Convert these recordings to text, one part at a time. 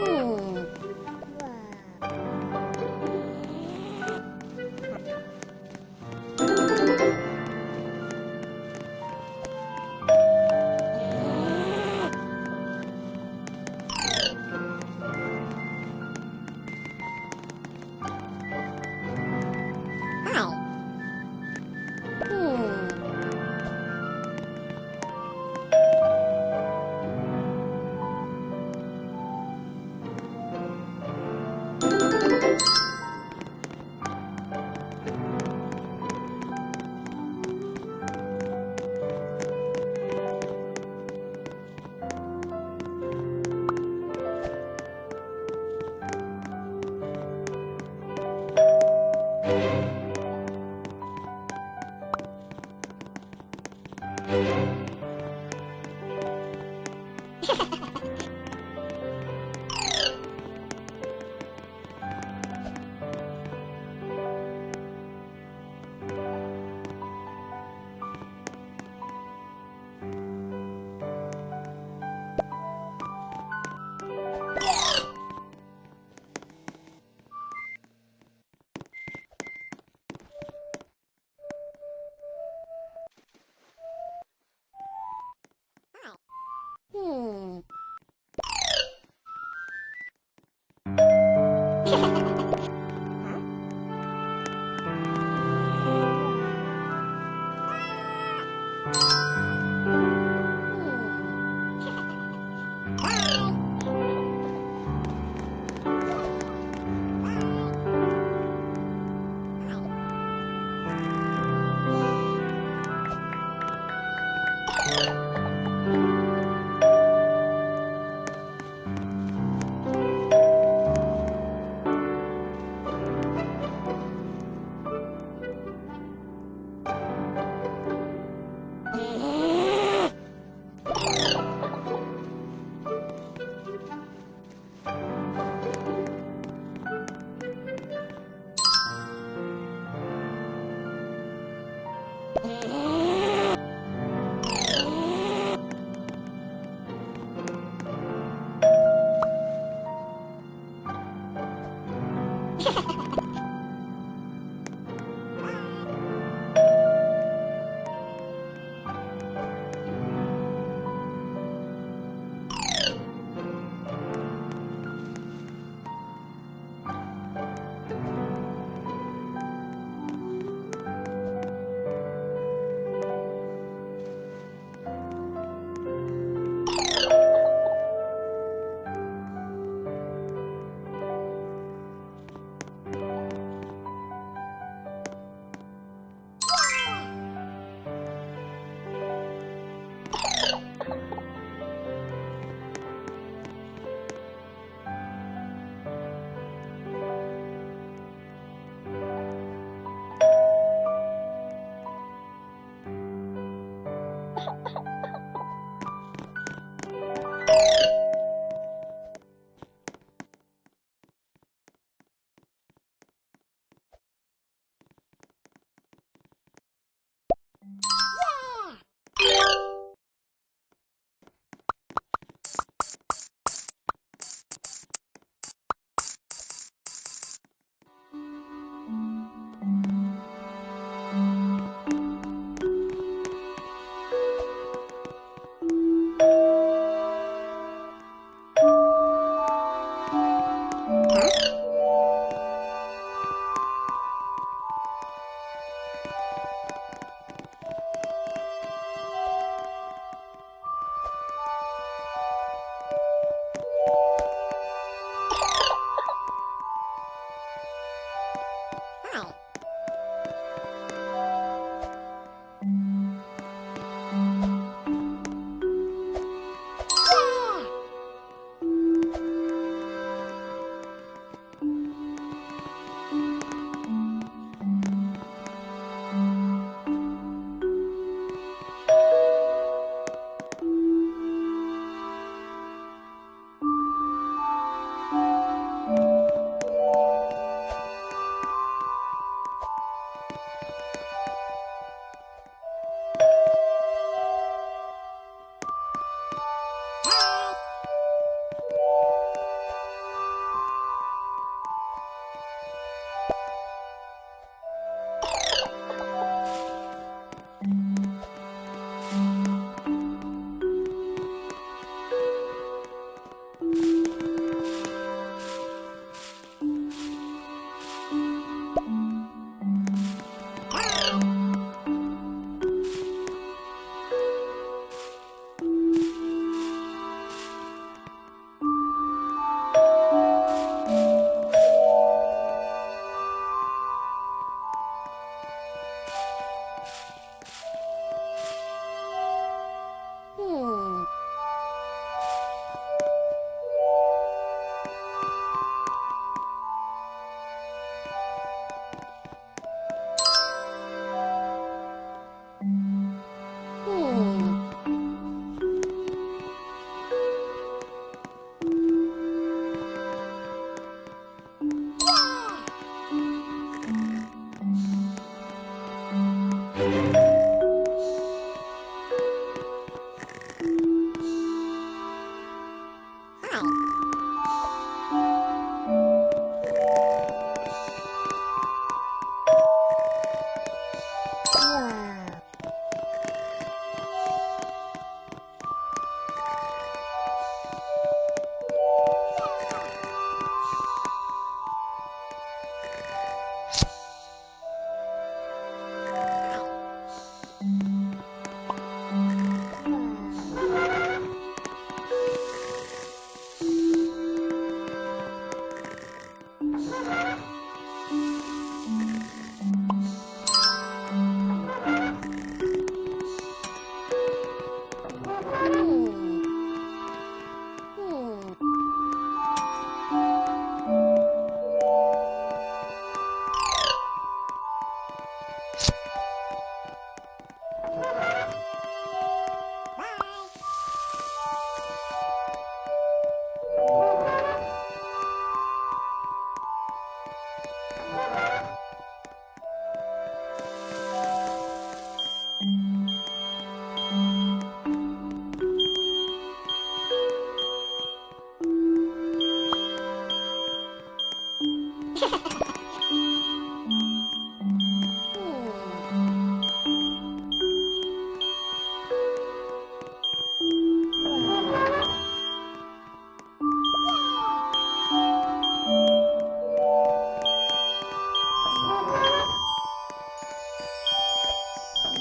Hmm. Mm-hmm.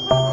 Bye.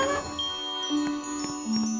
thank you